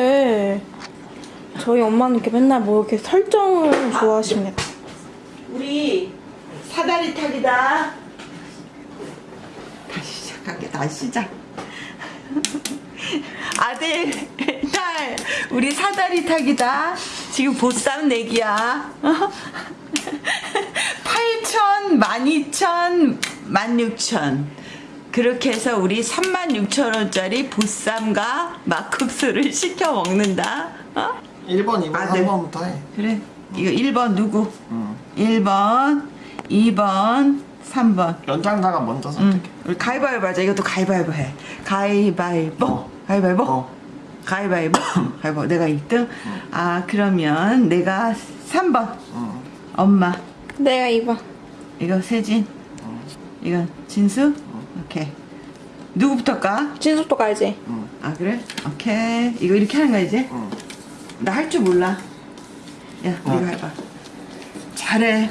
네. 저희 엄마는 이렇게 맨날 뭐 이렇게 설정을 좋아하십니다. 우리 사다리 타기다. 다시 시작할게. 다시 시작. 아들, 딸, 우리 사다리 타기다. 지금 보쌈 내기야. 8천, 12,000, 16,000. 그렇게 해서 우리 36,000원짜리 보쌈과 막국수를 시켜 먹는다. 어? 1번, 2번, 아들. 3번부터 해. 그래. 이거 1번 누구? 응. 1번, 2번, 3번. 연장자가 먼저 응. 선택해. 우리 가위바위보 하자. 이것도 가위바위보 해. 가위바위보. 가위바위보. 어. 가위바위보. 가위바위보. 내가 1등. 아, 그러면 내가 3번. 응. 엄마. 내가 이봐. 이거 세진. 이거 진수. 오케이. 누구부터 까? 진숙도 가야지. 응. 아, 그래? 오케이. 이거 이렇게 하는 거야, 이제? 응. 나할 줄 몰라. 야, 어. 네가 해봐. 잘해.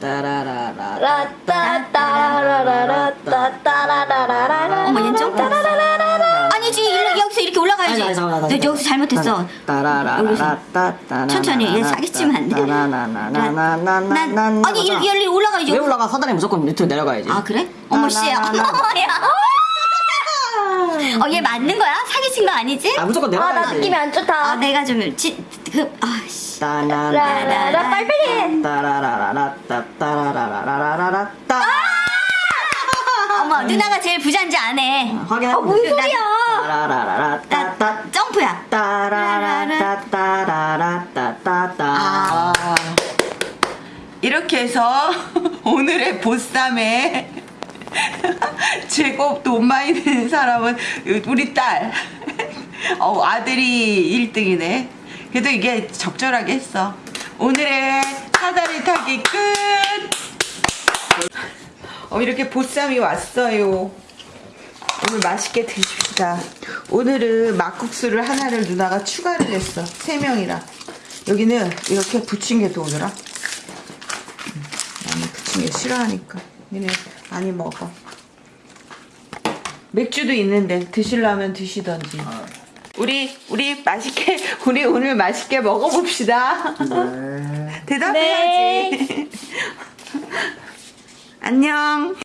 라따따라라라따따라라라라. 아니, 아니, 잠깐만. 여기서 잘못했어 따라라라따따 천천히 얘 사기 치면 안돼 나나나나나나나 아니 여기 여기 올라가야지 왜 올라가 사다리 무조건 밑으로 내려가야지 아 그래? 어머 씨야. 어머야 어얘 맞는 거야? 사기친 거 아니지? 아 무조건 아, 나 내려가야지 느낌이 안아 좋다. 내가 좀그 아씨 따나나나나 빨리빨리 해. 따라라라라따따라라라라라따 어머 누나가 제일 부자인지 아네 확인해 뭔 소리야? 따라라라따 이렇게 해서 오늘의 보쌈에 제곱 돈 많이 드는 사람은 우리 딸. 어, 아들이 1등이네. 그래도 이게 적절하게 했어. 오늘의 사다리 타기 끝! 어, 이렇게 보쌈이 왔어요. 오늘 맛있게 드십시다. 오늘은 막국수를 하나를 누나가 추가를 했어. 세 명이라. 여기는 이렇게 더 오더라. 음, 나는 부친 게 싫어하니까. 얘네 많이 먹어. 맥주도 있는데 드실라면 드시던지. 우리 우리 맛있게 우리 오늘 맛있게 먹어봅시다. 네. 대답해야지. 안녕.